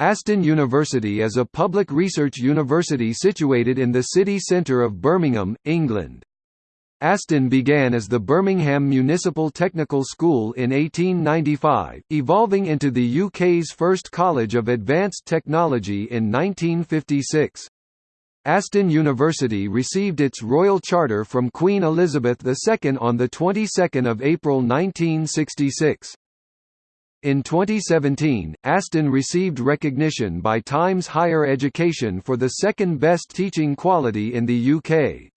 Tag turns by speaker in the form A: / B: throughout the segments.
A: Aston University is a public research university situated in the city centre of Birmingham, England. Aston began as the Birmingham Municipal Technical School in 1895, evolving into the UK's first College of Advanced Technology in 1956. Aston University received its royal charter from Queen Elizabeth II on the 22nd of April 1966. In 2017, Aston received recognition by Times Higher Education for the second best teaching quality in the UK.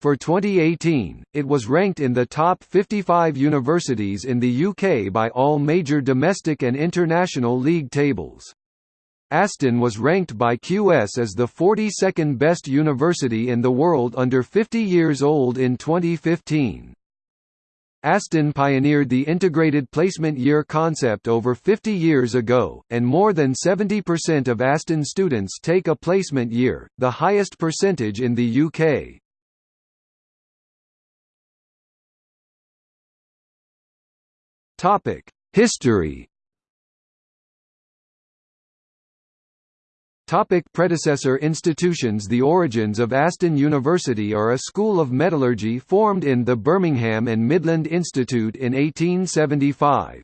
A: For 2018, it was ranked in the top 55 universities in the UK by all major domestic and international league tables. Aston was ranked by QS as the 42nd best university in the world under 50 years old in 2015. Aston pioneered the integrated placement year concept over 50 years ago, and more than 70% of Aston students take a placement year, the highest percentage in the UK. History Topic predecessor institutions The origins of Aston University are a school of metallurgy formed in the Birmingham and Midland Institute in 1875.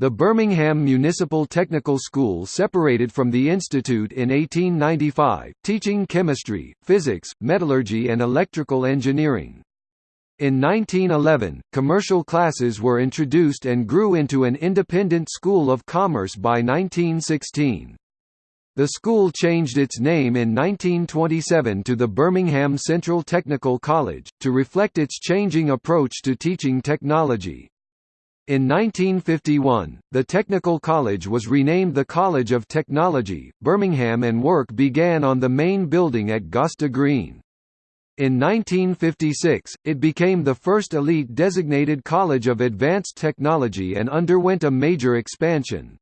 A: The Birmingham Municipal Technical School separated from the institute in 1895, teaching chemistry, physics, metallurgy and electrical engineering. In 1911, commercial classes were introduced and grew into an independent school of commerce by 1916. The school changed its name in 1927 to the Birmingham Central Technical College, to reflect its changing approach to teaching technology. In 1951, the Technical College was renamed the College of Technology, Birmingham and work began on the main building at Gosta Green. In 1956, it became the first elite designated college of advanced technology and underwent a major expansion.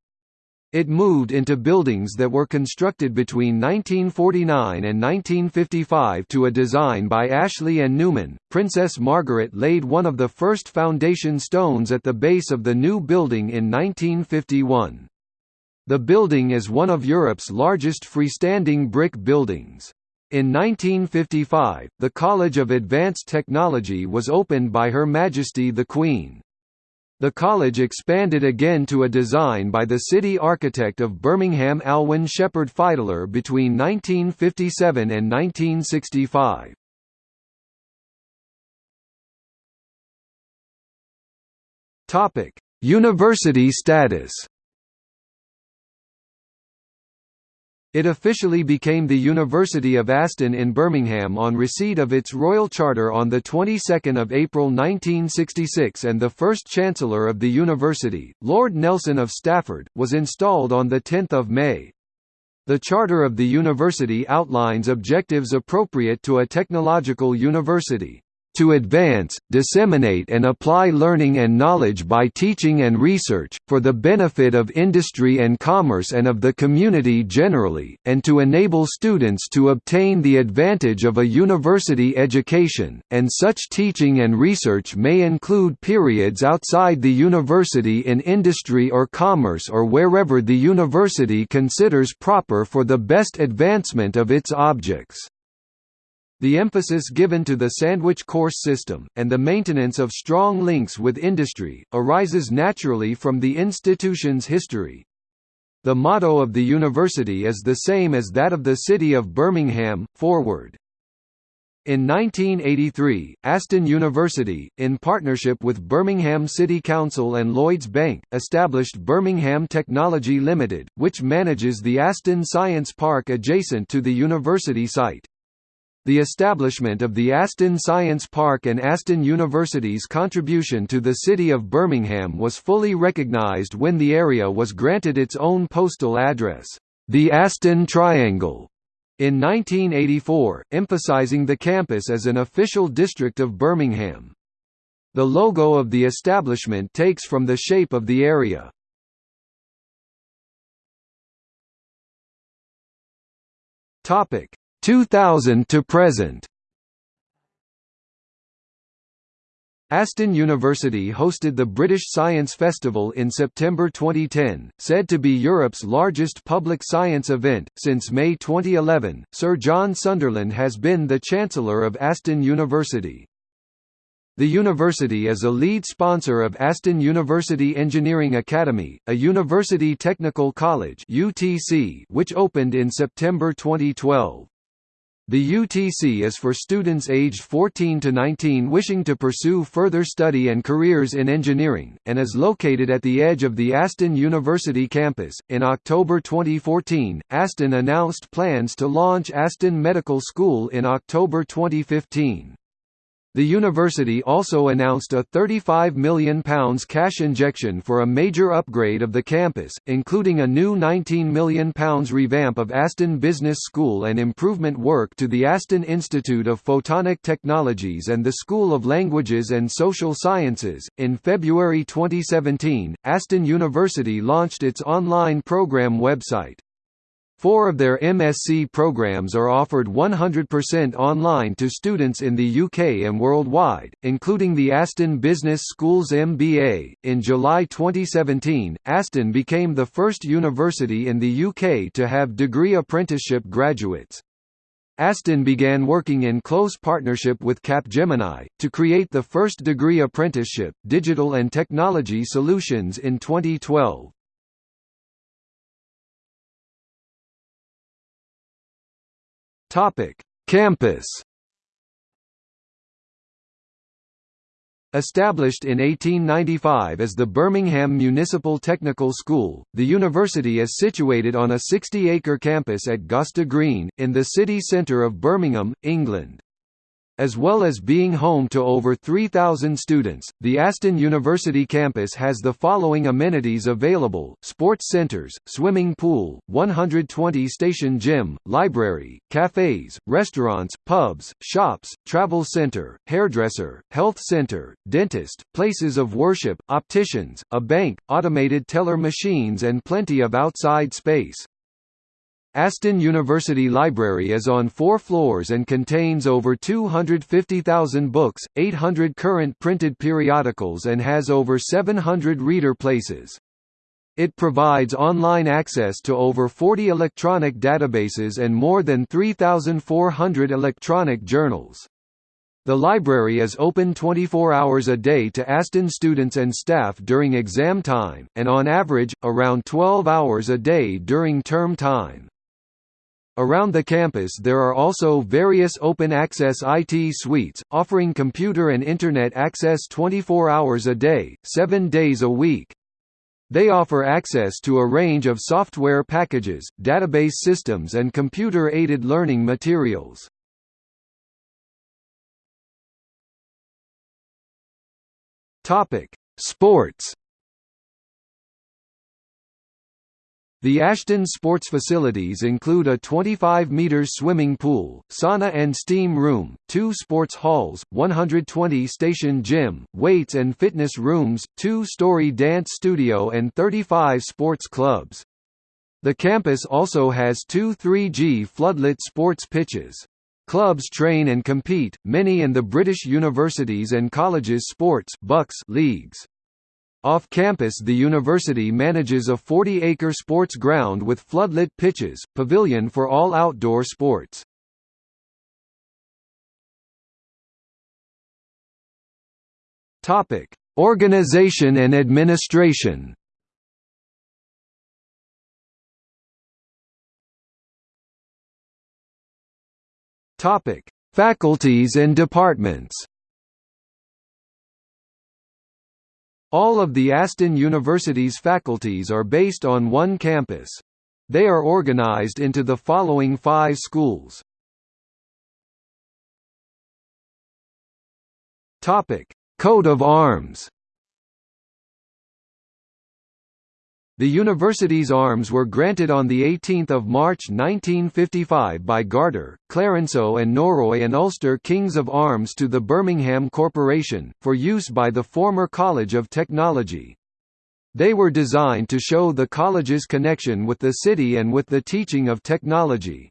A: It moved into buildings that were constructed between 1949 and 1955 to a design by Ashley and Newman. Princess Margaret laid one of the first foundation stones at the base of the new building in 1951. The building is one of Europe's largest freestanding brick buildings. In 1955, the College of Advanced Technology was opened by Her Majesty the Queen. The college expanded again to a design by the city architect of Birmingham Alwyn Sheppard Fidler between 1957 and 1965. University status It officially became the University of Aston in Birmingham on receipt of its royal charter on the 22nd of April 1966 and the first chancellor of the university, Lord Nelson of Stafford, was installed on the 10th of May. The charter of the university outlines objectives appropriate to a technological university to advance, disseminate and apply learning and knowledge by teaching and research, for the benefit of industry and commerce and of the community generally, and to enable students to obtain the advantage of a university education, and such teaching and research may include periods outside the university in industry or commerce or wherever the university considers proper for the best advancement of its objects. The emphasis given to the sandwich course system, and the maintenance of strong links with industry, arises naturally from the institution's history. The motto of the university is the same as that of the city of Birmingham, Forward. In 1983, Aston University, in partnership with Birmingham City Council and Lloyds Bank, established Birmingham Technology Limited, which manages the Aston Science Park adjacent to the university site. The establishment of the Aston Science Park and Aston University's contribution to the city of Birmingham was fully recognised when the area was granted its own postal address, the Aston Triangle, in 1984, emphasising the campus as an official district of Birmingham. The logo of the establishment takes from the shape of the area. Topic: 2000 to present Aston University hosted the British Science Festival in September 2010, said to be Europe's largest public science event. Since May 2011, Sir John Sunderland has been the Chancellor of Aston University. The university is a lead sponsor of Aston University Engineering Academy, a university technical college (UTC) which opened in September 2012. The UTC is for students aged 14 to 19 wishing to pursue further study and careers in engineering, and is located at the edge of the Aston University campus. In October 2014, Aston announced plans to launch Aston Medical School in October 2015. The university also announced a £35 million cash injection for a major upgrade of the campus, including a new £19 million revamp of Aston Business School and improvement work to the Aston Institute of Photonic Technologies and the School of Languages and Social Sciences. In February 2017, Aston University launched its online program website. Four of their MSc programs are offered 100% online to students in the UK and worldwide, including the Aston Business School's MBA. In July 2017, Aston became the first university in the UK to have degree apprenticeship graduates. Aston began working in close partnership with Capgemini, to create the first degree apprenticeship, Digital and Technology Solutions in 2012. Topic: Campus. Established in 1895 as the Birmingham Municipal Technical School, the university is situated on a 60-acre campus at Gosta Green, in the city centre of Birmingham, England. As well as being home to over 3,000 students, the Aston University campus has the following amenities available, sports centres, swimming pool, 120-station gym, library, cafes, restaurants, pubs, shops, travel centre, hairdresser, health centre, dentist, places of worship, opticians, a bank, automated teller machines and plenty of outside space. Aston University Library is on four floors and contains over 250,000 books, 800 current printed periodicals and has over 700 reader places. It provides online access to over 40 electronic databases and more than 3,400 electronic journals. The library is open 24 hours a day to Aston students and staff during exam time, and on average, around 12 hours a day during term time. Around the campus there are also various open-access IT suites, offering computer and Internet access 24 hours a day, 7 days a week. They offer access to a range of software packages, database systems and computer-aided learning materials. Sports The Aston sports facilities include a 25 metres swimming pool, sauna and steam room, two sports halls, 120-station gym, weights and fitness rooms, two-story dance studio and 35 sports clubs. The campus also has two 3G floodlit sports pitches. Clubs train and compete, many in the British universities and colleges sports BUCS leagues. Off campus the university manages a 40-acre sports ground with floodlit pitches, pavilion for all outdoor sports. Topic: Organization and administration. Topic: Faculties and departments. All of the Aston University's faculties are based on one campus. They are organized into the following five schools. Coat of arms The university's arms were granted on 18 March 1955 by Garter, Clarenceux and Norroy and Ulster Kings of Arms to the Birmingham Corporation, for use by the former College of Technology. They were designed to show the college's connection with the city and with the teaching of technology.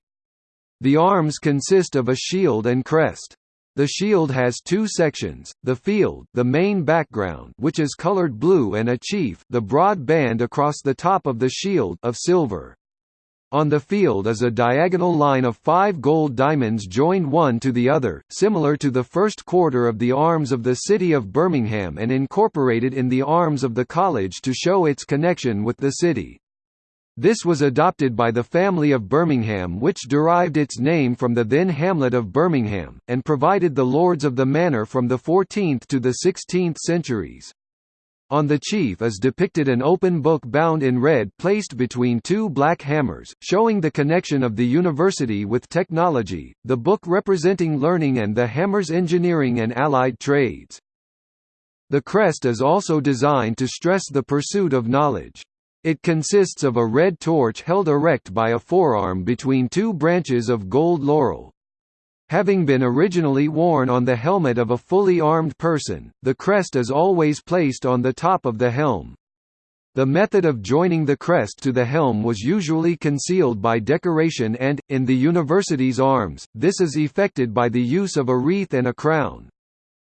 A: The arms consist of a shield and crest. The shield has two sections, the field the main background which is colored blue and a chief the broad band across the top of the shield of silver. On the field is a diagonal line of five gold diamonds joined one to the other, similar to the first quarter of the arms of the city of Birmingham and incorporated in the arms of the college to show its connection with the city. This was adopted by the family of Birmingham which derived its name from the then hamlet of Birmingham, and provided the lords of the manor from the 14th to the 16th centuries. On the chief is depicted an open book bound in red placed between two black hammers, showing the connection of the university with technology, the book representing learning and the hammers engineering and allied trades. The crest is also designed to stress the pursuit of knowledge. It consists of a red torch held erect by a forearm between two branches of gold laurel. Having been originally worn on the helmet of a fully armed person, the crest is always placed on the top of the helm. The method of joining the crest to the helm was usually concealed by decoration and, in the university's arms, this is effected by the use of a wreath and a crown.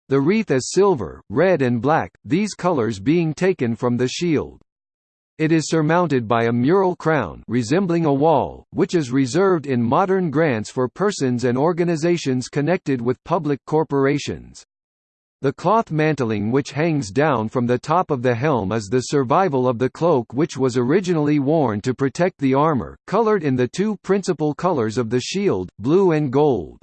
A: The wreath is silver, red and black, these colors being taken from the shield. It is surmounted by a mural crown resembling a wall, which is reserved in modern grants for persons and organizations connected with public corporations. The cloth mantling which hangs down from the top of the helm is the survival of the cloak which was originally worn to protect the armor, colored in the two principal colors of the shield, blue and gold.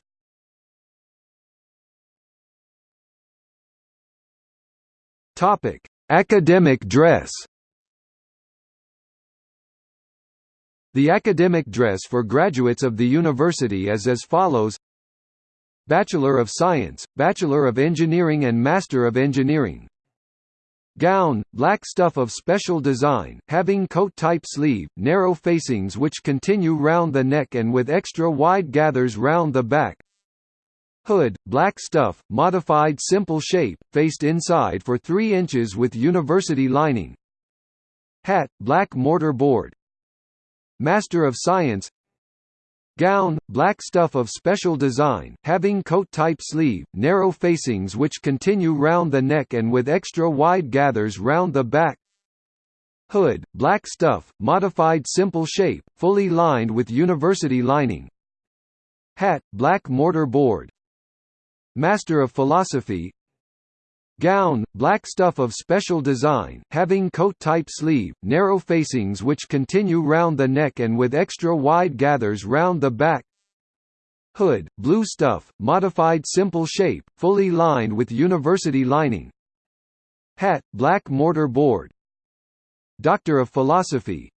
A: Academic dress The academic dress for graduates of the university is as follows. Bachelor of Science, Bachelor of Engineering and Master of Engineering. Gown, black stuff of special design, having coat-type sleeve, narrow facings which continue round the neck and with extra wide gathers round the back. Hood, black stuff, modified simple shape, faced inside for 3 inches with university lining. Hat, black mortar board, Master of Science. Gown, black stuff of special design, having coat-type sleeve, narrow facings which continue round the neck and with extra wide gathers round the back. Hood, black stuff, modified simple shape, fully lined with university lining. Hat, black mortar board. Master of Philosophy Gown, black stuff of special design, having coat-type sleeve, narrow facings which continue round the neck and with extra wide gathers round the back. Hood, blue stuff, modified simple shape, fully lined with university lining. Hat, black mortar board. Doctor of Philosophy.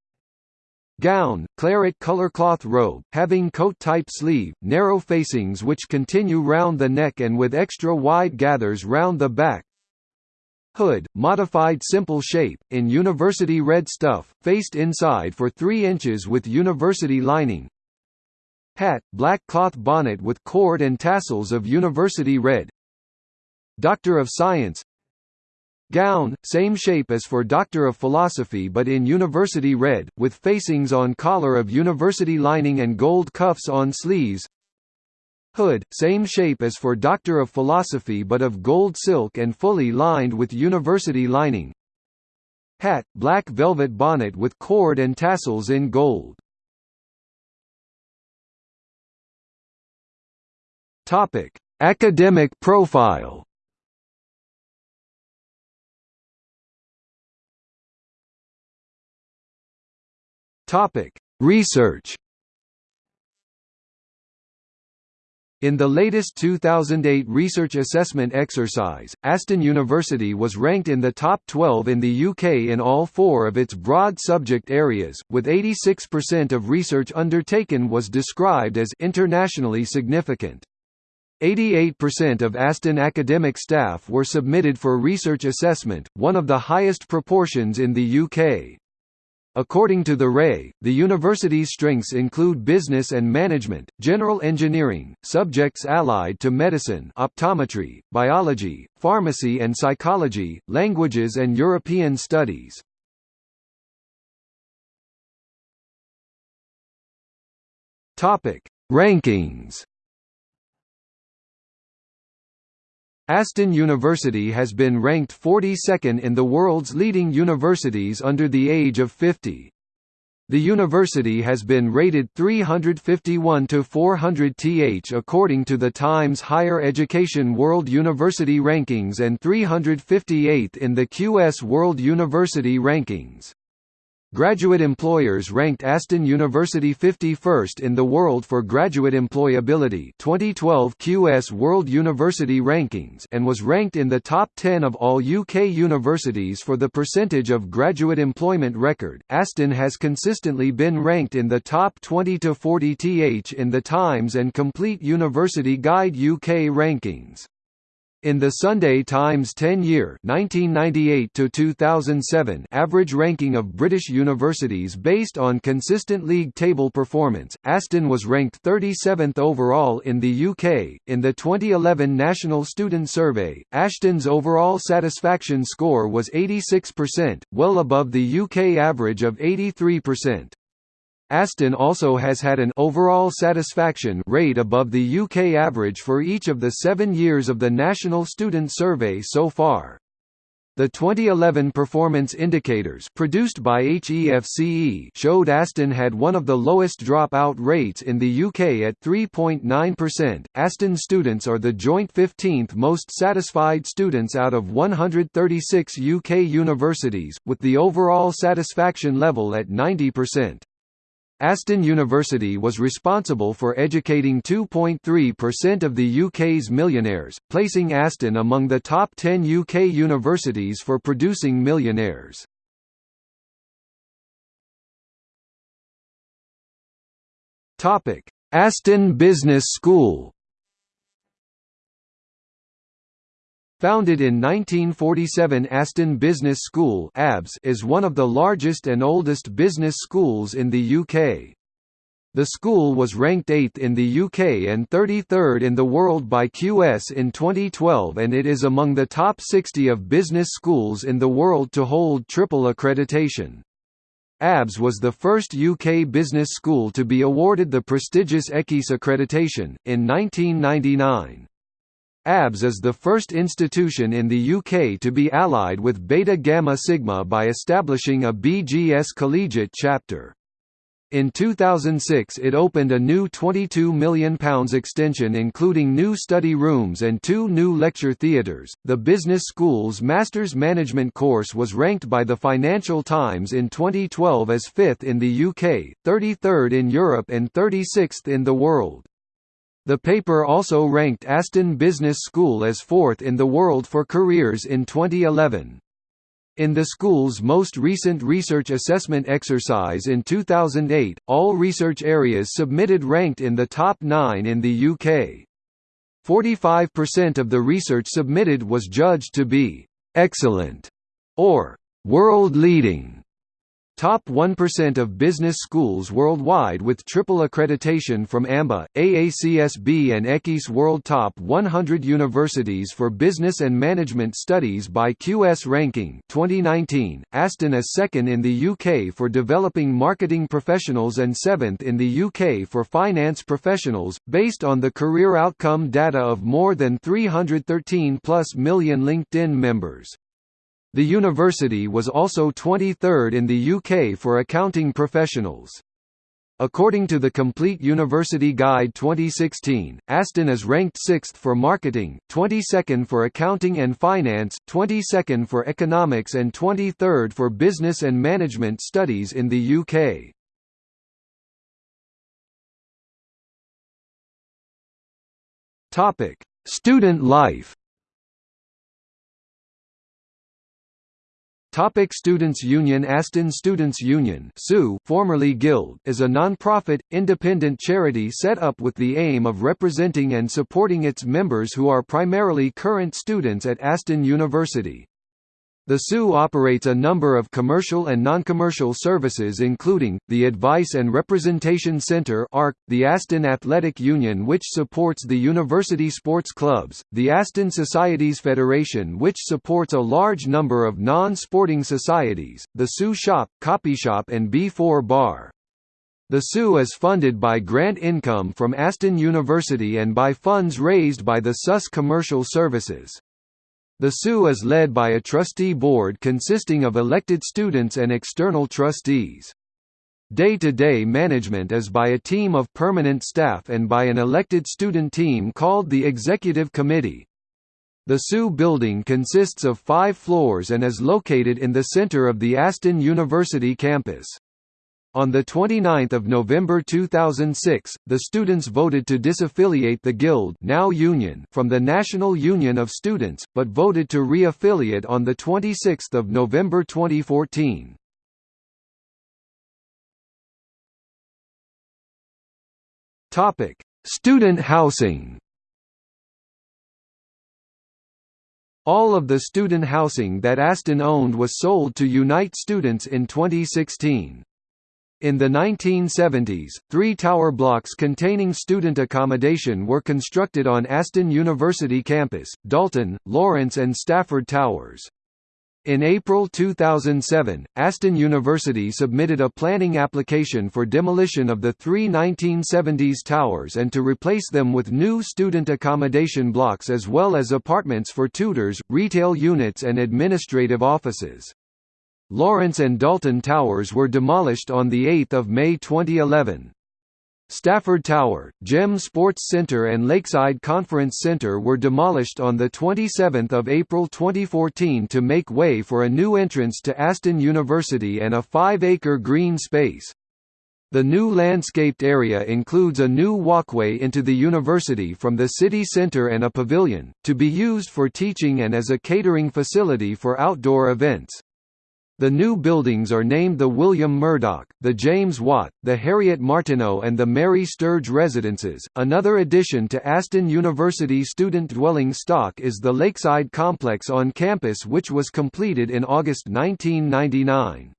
A: Gown, claret color cloth robe, having coat-type sleeve, narrow facings which continue round the neck and with extra wide gathers round the back Hood, modified simple shape, in university red stuff, faced inside for 3 inches with university lining. Hat, black cloth bonnet with cord and tassels of university red. Doctor of Science. Gown, same shape as for Doctor of Philosophy but in university red, with facings on collar of university lining and gold cuffs on sleeves Hood, same shape as for Doctor of Philosophy but of gold silk and fully lined with university lining. Hat, black velvet bonnet with cord and tassels in gold. Topic: Academic profile. Topic: Research. In the latest 2008 research assessment exercise, Aston University was ranked in the top 12 in the UK in all four of its broad subject areas, with 86% of research undertaken was described as internationally significant. 88% of Aston academic staff were submitted for research assessment, one of the highest proportions in the UK. According to the RAE, the university's strengths include business and management, general engineering, subjects allied to medicine optometry, biology, pharmacy and psychology, languages and European studies. Rankings Aston University has been ranked 42nd in the world's leading universities under the age of 50. The university has been rated 351 to 400 th according to the Times Higher Education World University Rankings and 358th in the QS World University Rankings. Graduate employers ranked Aston University 51st in the world for graduate employability 2012 QS World University Rankings and was ranked in the top 10 of all UK universities for the percentage of graduate employment record. Aston has consistently been ranked in the top 20 to 40 th in the Times and Complete University Guide UK rankings. In the Sunday Times 10-year (1998–2007) average ranking of British universities based on consistent league table performance, Aston was ranked 37th overall in the UK. In the 2011 National Student Survey, Aston's overall satisfaction score was 86%, well above the UK average of 83%. Aston also has had an overall satisfaction rate above the UK average for each of the seven years of the National Student Survey so far. The 2011 performance indicators produced by HEFCE showed Aston had one of the lowest dropout rates in the UK at 3.9%. Aston students are the joint 15th most satisfied students out of 136 UK universities, with the overall satisfaction level at 90%. Aston University was responsible for educating 2.3% of the UK's millionaires, placing Aston among the top 10 UK universities for producing millionaires. Aston Business School Founded in 1947 Aston Business School is one of the largest and oldest business schools in the UK. The school was ranked 8th in the UK and 33rd in the world by QS in 2012 and it is among the top 60 of business schools in the world to hold triple accreditation. ABS was the first UK business school to be awarded the prestigious EQUIS accreditation, in 1999. ABS is the first institution in the UK to be allied with Beta Gamma Sigma by establishing a BGS collegiate chapter. In 2006 it opened a new £22 million extension including new study rooms and two new lecture theatres. The Business School's Masters Management course was ranked by the Financial Times in 2012 as 5th in the UK, 33rd in Europe and 36th in the world. The paper also ranked Aston Business School as fourth in the world for careers in 2011. In the school's most recent research assessment exercise in 2008, all research areas submitted ranked in the top nine in the UK. 45% of the research submitted was judged to be «excellent» or «world-leading» Top 1% of business schools worldwide with triple accreditation from AMBA, AACSB and EQUIS World Top 100 Universities for Business and Management Studies by QS Ranking 2019, Aston is second in the UK for developing marketing professionals and seventh in the UK for finance professionals, based on the career outcome data of more than 313 plus million LinkedIn members. The university was also 23rd in the UK for accounting professionals. According to the Complete University Guide 2016, Aston is ranked 6th for marketing, 22nd for accounting and finance, 22nd for economics and 23rd for business and management studies in the UK. Topic: Student life. Topic Students' Union Aston Students' Union formerly Guild is a non-profit, independent charity set up with the aim of representing and supporting its members who are primarily current students at Aston University. The SU operates a number of commercial and non-commercial services including, the Advice and Representation Centre the Aston Athletic Union which supports the university sports clubs, the Aston Societies Federation which supports a large number of non-sporting societies, the SU Shop, Copy Shop and B4 Bar. The SU is funded by grant income from Aston University and by funds raised by the SUS Commercial Services. The SU is led by a trustee board consisting of elected students and external trustees. Day-to-day -day management is by a team of permanent staff and by an elected student team called the Executive Committee. The SU building consists of five floors and is located in the center of the Aston University campus. On 29 November 2006, the students voted to disaffiliate the Guild now union from the National Union of Students, but voted to re-affiliate on 26 November 2014. Student housing All of the student housing that Aston owned was sold to Unite Students in 2016. In the 1970s, three tower blocks containing student accommodation were constructed on Aston University campus, Dalton, Lawrence and Stafford Towers. In April 2007, Aston University submitted a planning application for demolition of the three 1970s towers and to replace them with new student accommodation blocks as well as apartments for tutors, retail units and administrative offices. Lawrence and Dalton Towers were demolished on 8 May 2011. Stafford Tower, GEM Sports Center and Lakeside Conference Center were demolished on 27 April 2014 to make way for a new entrance to Aston University and a five-acre green space. The new landscaped area includes a new walkway into the university from the city centre and a pavilion, to be used for teaching and as a catering facility for outdoor events. The new buildings are named the William Murdoch, the James Watt, the Harriet Martineau, and the Mary Sturge residences. Another addition to Aston University student dwelling stock is the Lakeside complex on campus, which was completed in August 1999.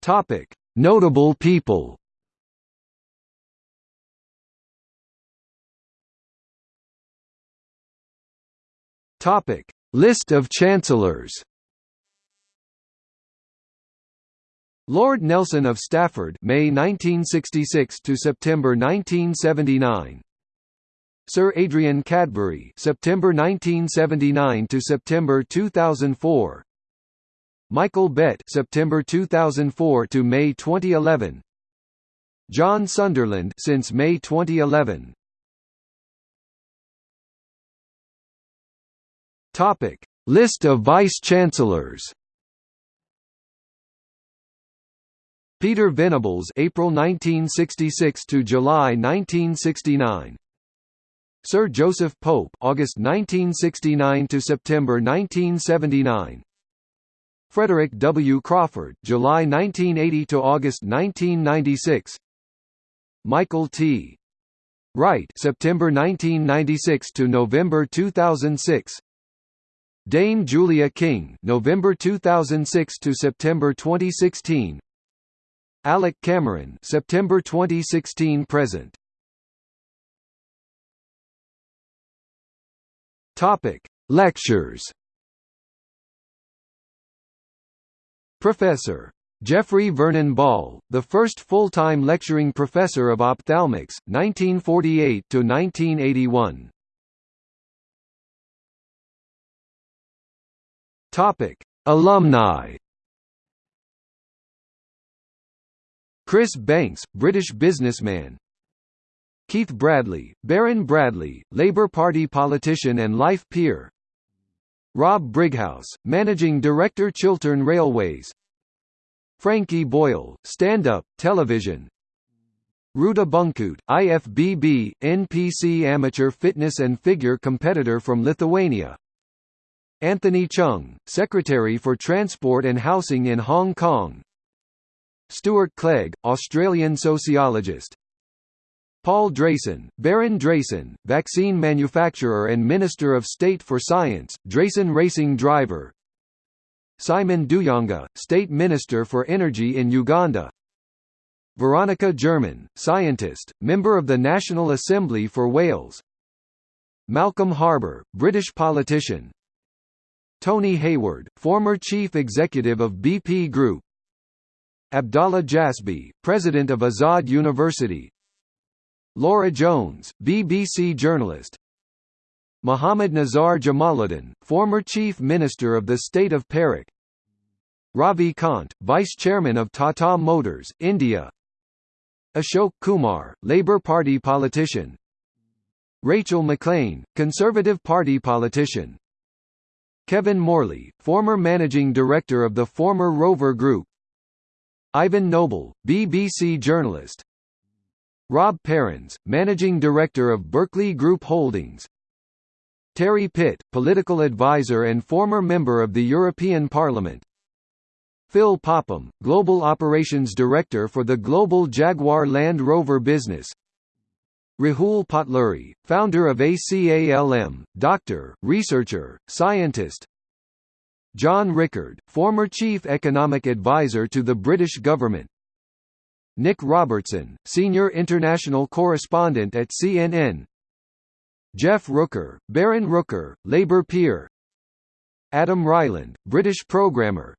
A: Topic: Notable people. Topic: List of Chancellors. Lord Nelson of Stafford, May 1966 to September 1979. Sir Adrian Cadbury, September 1979 to September 2004. Michael Bett, September 2004 to May 2011. John Sunderland, since May 2011. Topic: List of vice-chancellors. Peter Venables April 1966 to July 1969 Sir Joseph Pope August 1969 to September 1979 Frederick W. Crawford July 1980 to August 1996 Michael T. Wright September 1996 to November 2006 Dame Julia King November 2006 to September 2016 Alec Cameron September 2016 present. Topic Lectures. Professor Geoffrey Vernon Ball, the first full-time lecturing professor of ophthalmics, 1948 to 1981. Topic: Alumni. Chris Banks, British businessman. Keith Bradley, Baron Bradley, Labour Party politician and life peer. Rob Brighouse, Managing Director Chiltern Railways. Frankie Boyle, stand-up, television. Ruta Bunkut, IFBB, NPC amateur fitness and figure competitor from Lithuania. Anthony Cheung, Secretary for Transport and Housing in Hong Kong. Stuart Clegg, Australian sociologist. Paul Drayson, Baron Drayson, vaccine manufacturer and Minister of State for Science, Drayson racing driver. Simon D'Ujanga, State Minister for Energy in Uganda. Veronica German, scientist, member of the National Assembly for Wales. Malcolm Harbour, British politician Tony Hayward, former chief executive of BP Group. Abdallah Jasbi, president of Azad University. Laura Jones, BBC journalist. Muhammad Nizar Jamaluddin, former Chief Minister of the State of Perak. Ravi Kant, Vice Chairman of Tata Motors, India. Ashok Kumar, Labour Party politician. Rachel McLean, Conservative Party politician Kevin Morley, former Managing Director of the former Rover Group. Ivan Noble, BBC journalist. Rob Perrins, Managing Director of Berkeley Group Holdings. Terry Pitt, political advisor and former member of the European Parliament. Phil Popham, Global Operations Director for the Global Jaguar Land Rover business Rahul Potluri, founder of ACALM, doctor, researcher, scientist. John Rickard, former Chief Economic Advisor to the British government. Nic Robertson, Senior International Correspondent at CNN Jeff Rooker, Baron Rooker, Labour peer. Adam Ryland, British programmer.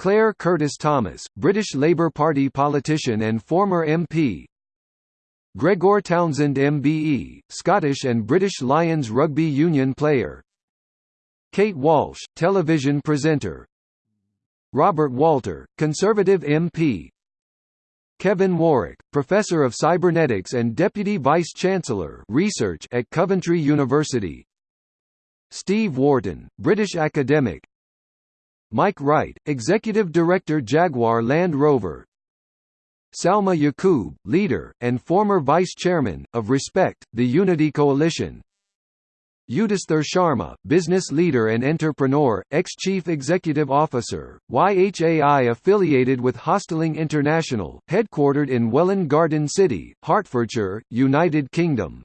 A: Claire Curtis Thomas, British Labour Party politician and former MP Gregor Townsend MBE, Scottish and British Lions rugby union player. Kate Walsh, television presenter. Robert Walter, Conservative MP Kevin Warwick, Professor of Cybernetics and Deputy Vice-Chancellor Research at Coventry University. Steve Wharton, British academic. Mike Wright, Executive Director Jaguar Land Rover Salma Yaqub, leader, and former vice-chairman, of Respect, the Unity Coalition Yudhisthir Sharma, business leader and entrepreneur, ex-chief executive officer, YHAI affiliated with Hosteling International, headquartered in Welwyn Garden City, Hertfordshire, United Kingdom.